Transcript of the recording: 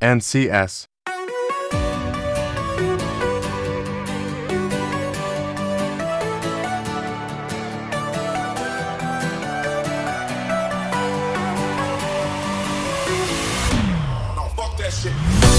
and CS. Shit.